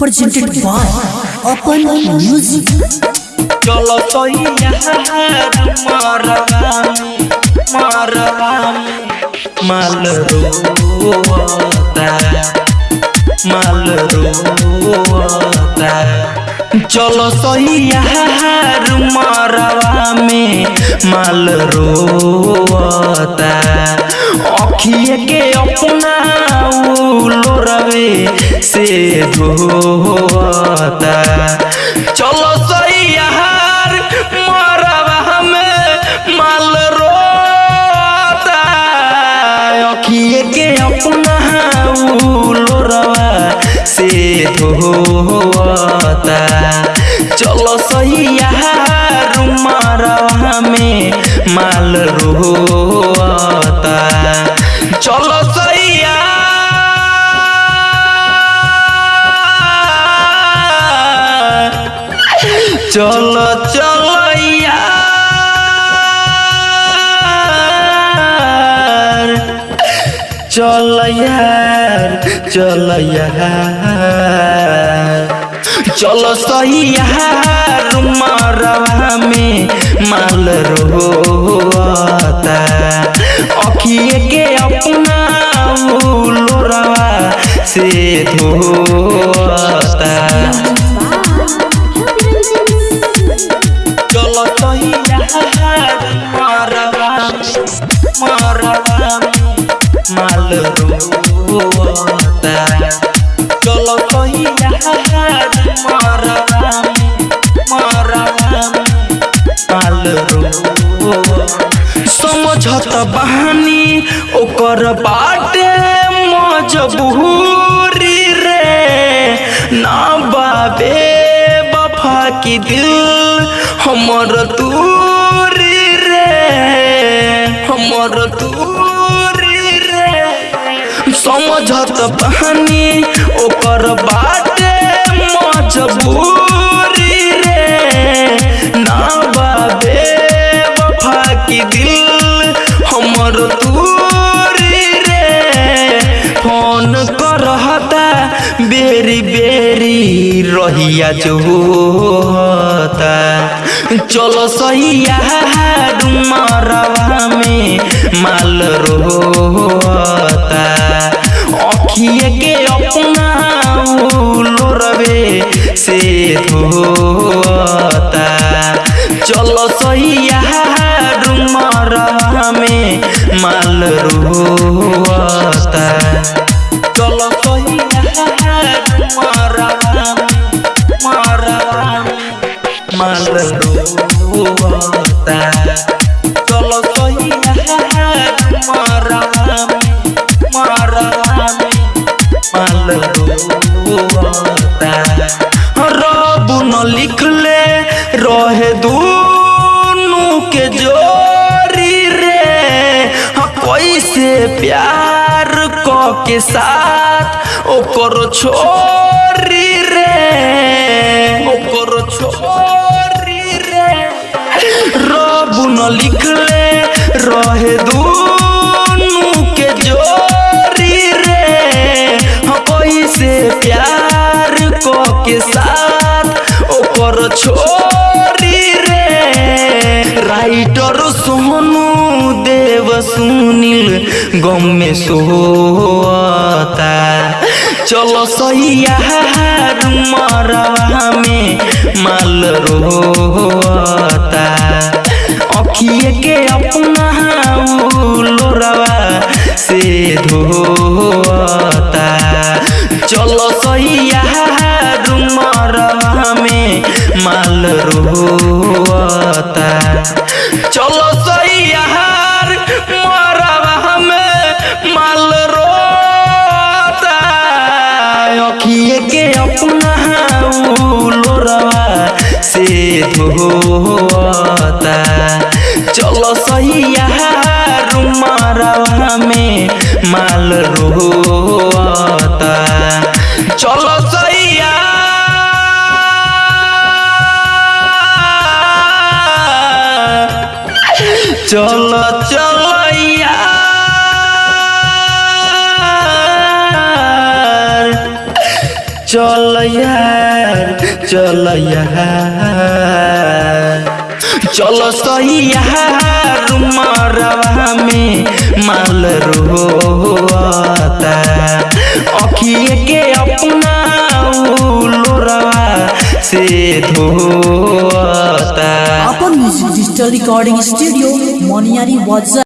presented by Open Music. चलो तो यार मरवामी मरवामी माल रोता माल रोता चलो यार मरवा में माल रोता अखिए के अपना लोरवे से धोता चलो सही से धोता चलो सही यार मरवा में माल रोता। चलो सही यार चलो चलो। चल यार चल यार चलो सही यार मरवा में माल रोता अखिए के अपना लोरवा से धोता। चलो सही यार मरवा मरवा माल रोता चलो बहानी ओकर बाटे मजबूरी रे ना बाबे बफा की दिल हमर रे हमर दूरी समझत बहानी, ओकर बाटे मजबूरी रे। ना बाबे वफा की दिल हमर दूरी रे। फ़ोन करहता, बेरी बेरी रहिया जो होता चलो सही यार मरवा में माल रोता अखिए के अपना लोरवे से धोता। चलो सही मरवा में माल रोता। चलो सही माल रोता। चलो सही कैसे प्यार क के साथ ओकर छोरी रे ओकर छोरी रे। रब न लिखले रहे दूनु के जोरी रे। हाँ, कैसे प्यार क के साथ ओकर छोरी रे। राइटर सोनू सुनील, गम में सोता चलो सही यार मरवा में माल रोता अखिए के अपना लोरवा से धोता चलो सही होता चलो सही यहाँ में माल रो रोता चलो सैया चलो चलो यार। चलो यार। चल चलो सही मरवा में, माल रोता अखिए के अपना लोरवा से धोता अपन म्यूज़िक डिजिटल रिकॉर्डिंग स्टूडियो मोनियारी वाजा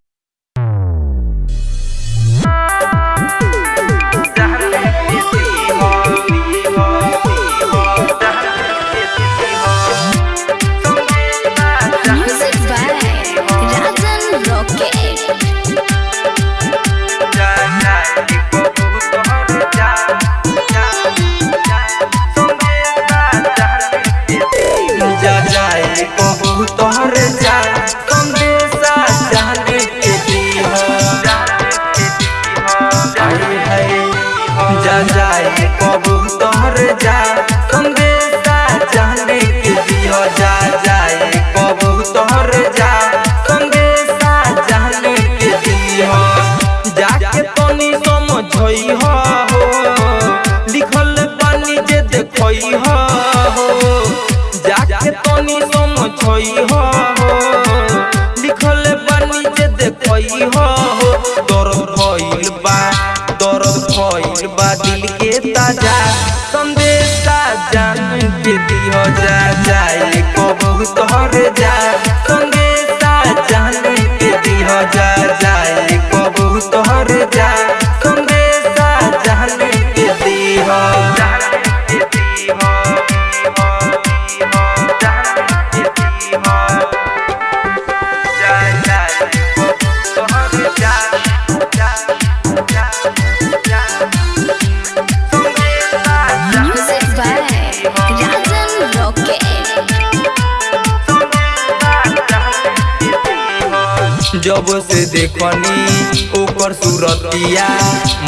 देखनी ओकर सूरतिया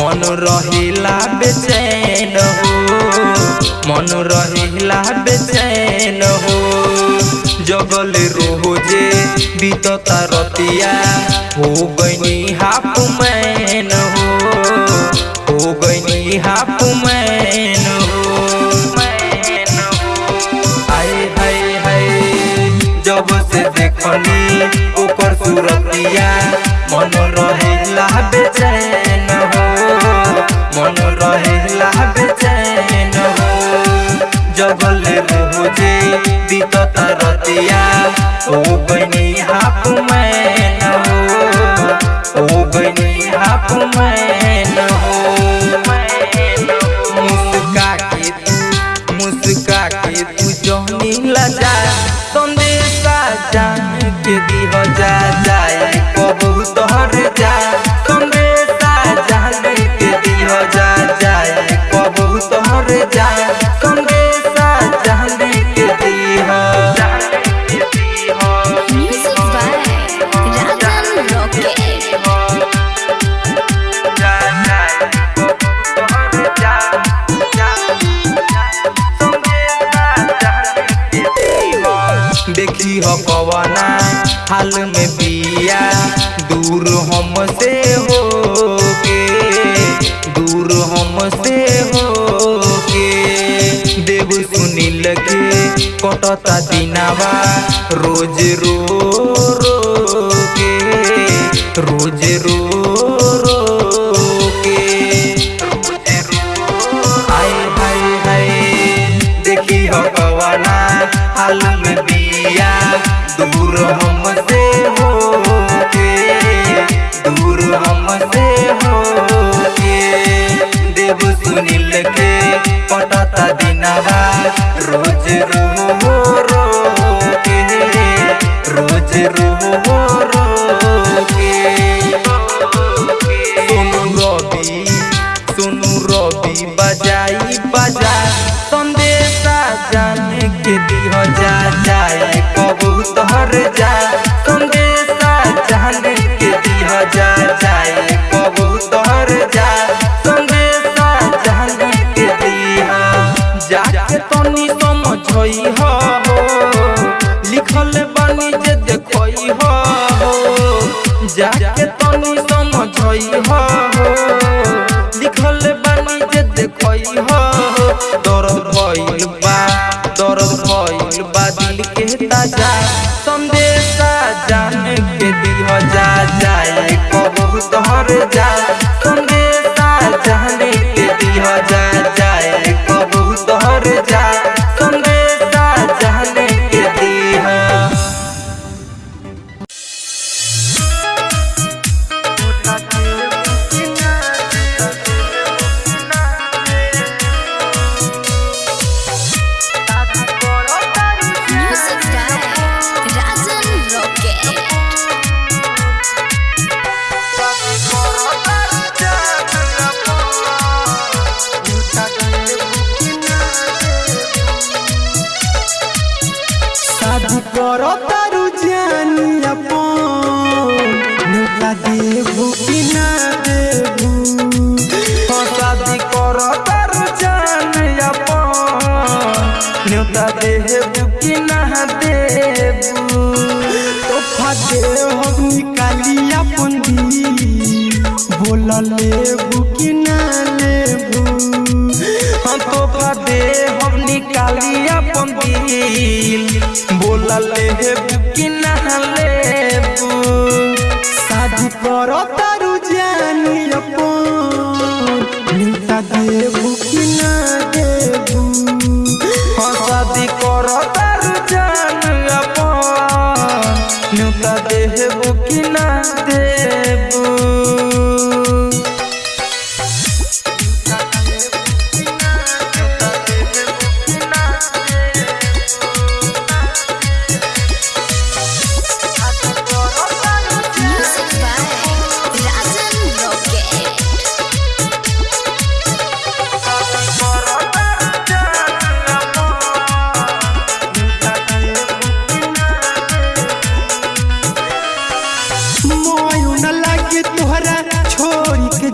मन रहेला बेचैन हो। मन रहेला बेचैन हो। जगल रोज़े बीतता रतिया हो गईनी हाफ़ मैन हो। हो गईनी हाफ़ मैन हो। मैन हो आए हाय हाय, जब से देखनी ओकर सूरतिया मन रहेला बेचैन हो। मन रहेला बेचैन हो जगल ओ बनी हाफ़ मैन हाल में बिया दूर हमसे हो के दूर हमसे हो के देव सुनील के कटता दिनावा, रोज रो रो के रोज रो रो के हाय देखी हो हाल में बिया दूर हमसे रोज रो रो के रोज रो रवि सोनू रवि बजाई बजा संदेशा जाने के दिह जा जाए कबू तोहर जा হই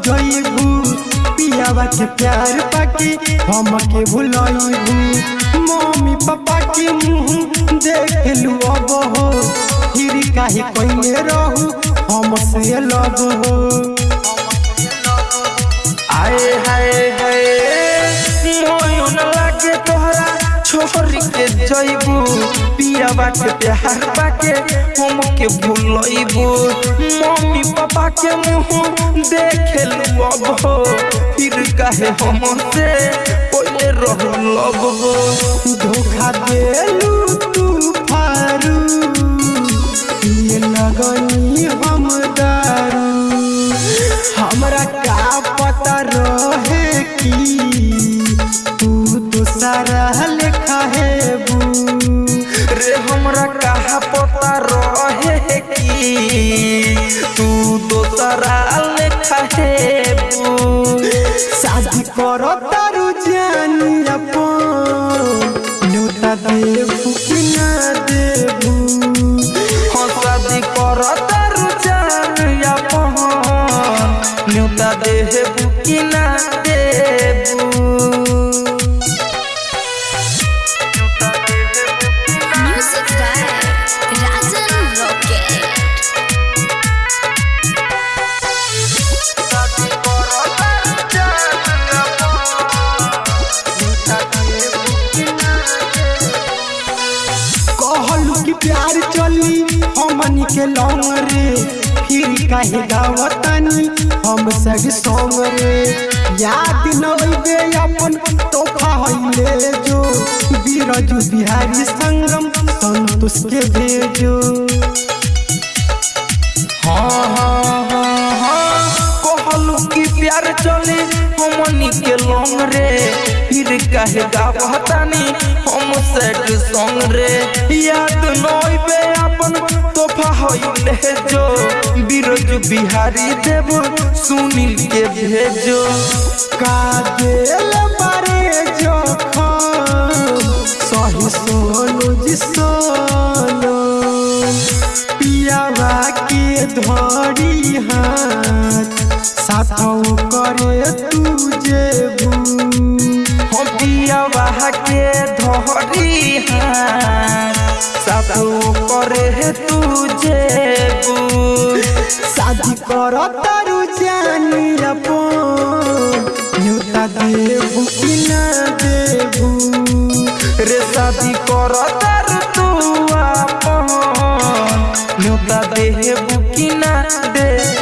के पियावा के प्यार पाके। हम के भुलाईबू मम्मी पापा के मुँह देख लू अब हो। फिर काहे कइले रहू हम से लब हो। आए हाय छोरी के जइबू पिया बाटे प्यार बाके हम के भूलइबू मम्मी पापा के मुँह देखे लू अब हो फिर काहे हम से पहिले रह लब हो धोखा देलू तू फारू ये लगनी हम दारू हमरा का पता रहे कि तू लेखा हेबू रे हमरा कहा पता रहे कि तू दोसरा लेखा है शादी करो तारू जानी अपन, न्योता देबू प्यार चली हमनी के लौंग रे। फिर काहे गावतानी हम सग सॉन्ग रे। याद न अइबे अपन तोहफा हइले जो। बीरजू बिहारी संगम संतोष के भेजो। हाँ हाँ हाँ हाँ कहलू कि प्यार चले हमनी के लौंग रे। फिर काहे गावतानी हम सैड सॉन्ग रे। याद नइबे अपन तोहफा हइले जो बिरजू बिहारी देव, सुनील के भेजो। का दिल बारे जखम, सही सोनू जी सोनू। पियावा के धरी हाथ करे हाथ करे तू जेबू शादी कर तारू जानी अपन न्यूता देबू कि ना देबू। रे शादी कर तर तू अपन न्योता देबू कि ना देबू।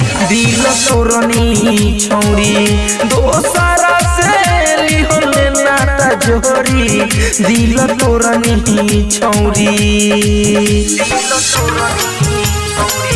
दिल तोरनी छौरी दोसरा से लिहले नाता जोरी दिल तोरनी छौरी। दिल तोरनी छौरी।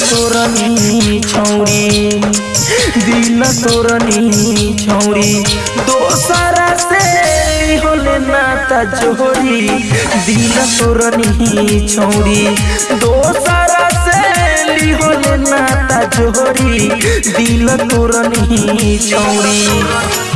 तोरनी छौरी दिल तोरनी छौरी, दोसरा से होले नाता जोरी दिल तोरनी छौरी, दोसरा से होले नाता जोरी दिल तोरनी छौरी।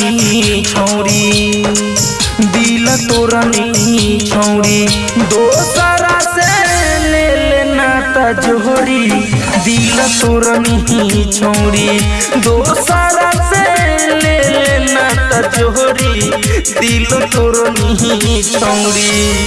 छौरी, दिल तोरनी छौरी। दोसरा से ले लेना तजोरी, दिल तोरनी छौरी। दोसरा से ले लेना तजोरी, दिल तोरनी छौरी।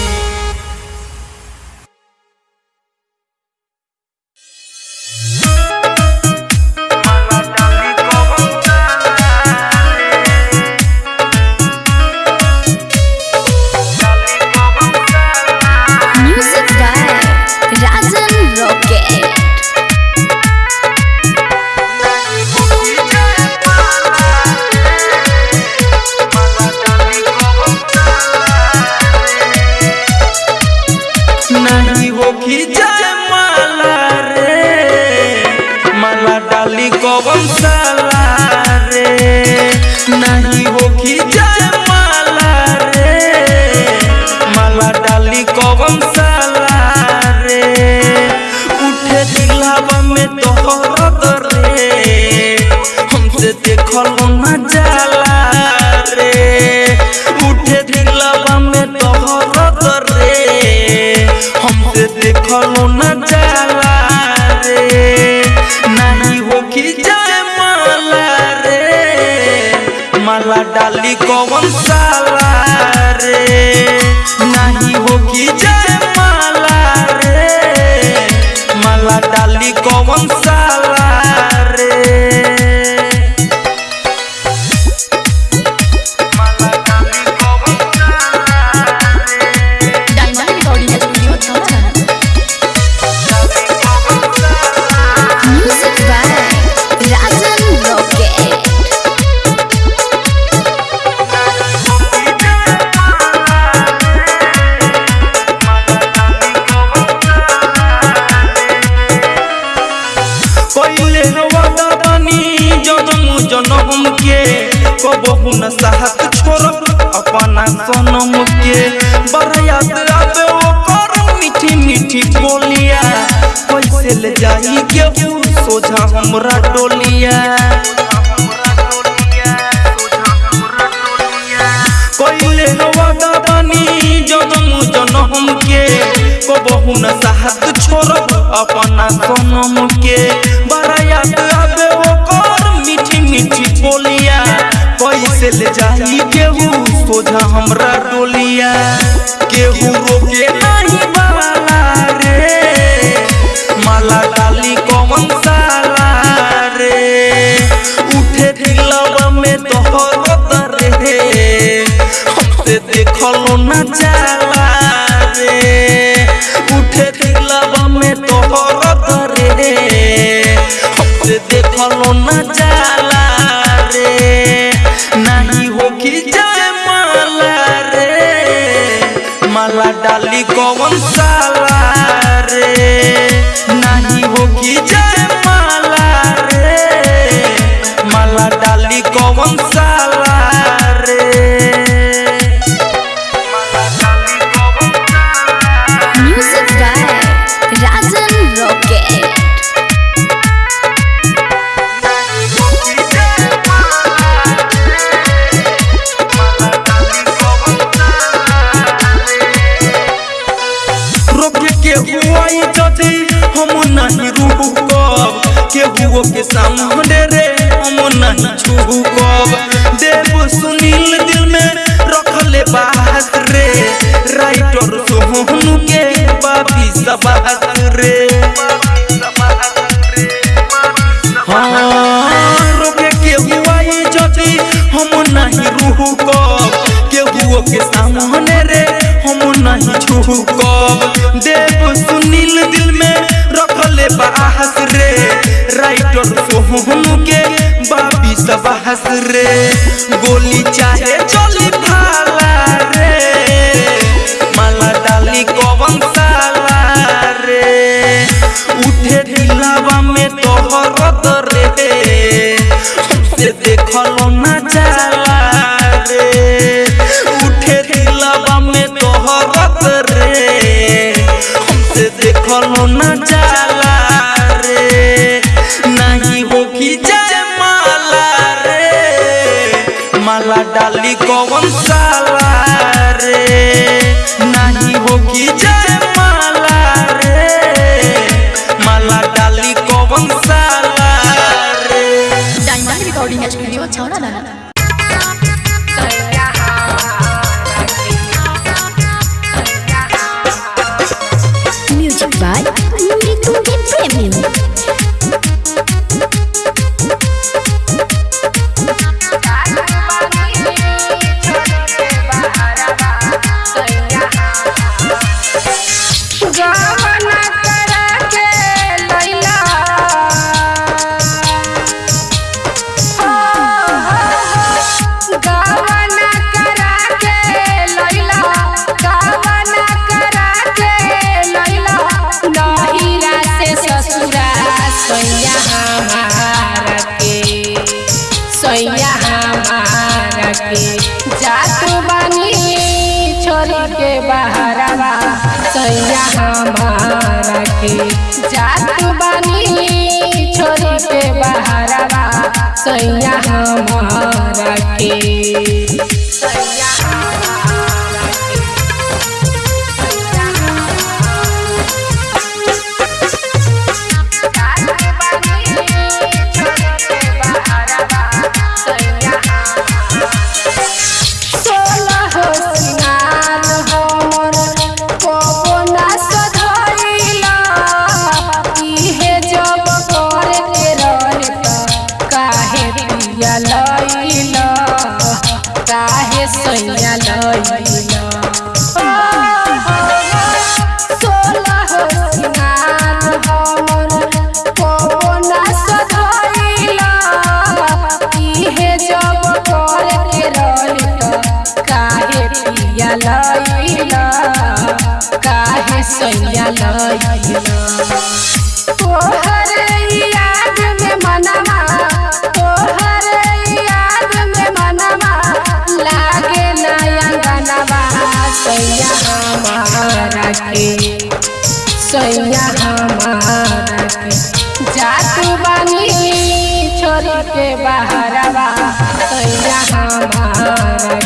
बहुन साहत छोड़, अपना सनम के बरयात आबे ओकर मीठी मीठी बोलिया। कैसे ले जाई के सोझा हमरा साहत अपना सनम के बोलिया, कैसे ले जाई केहू? सोझा हमरा डोलिया। केहू रोके नहीं बाला रे, माला डाली सामने रे बहस रे गोली चाहे चली भाला sonhar सैया हमारा जातू बानी छोड़ के बहरवा। सैया हमारा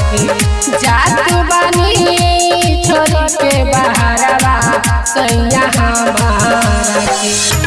जातू बानी छोरी के बहरवा। सैया हमारा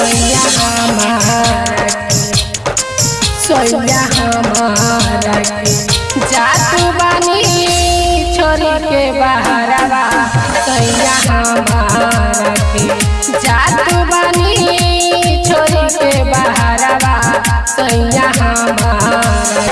सोया हमारा सोया हमारा जातू बानी के बहरावा सोया हमारा जातू बानी छोरी के बहरावा। सोया हमारा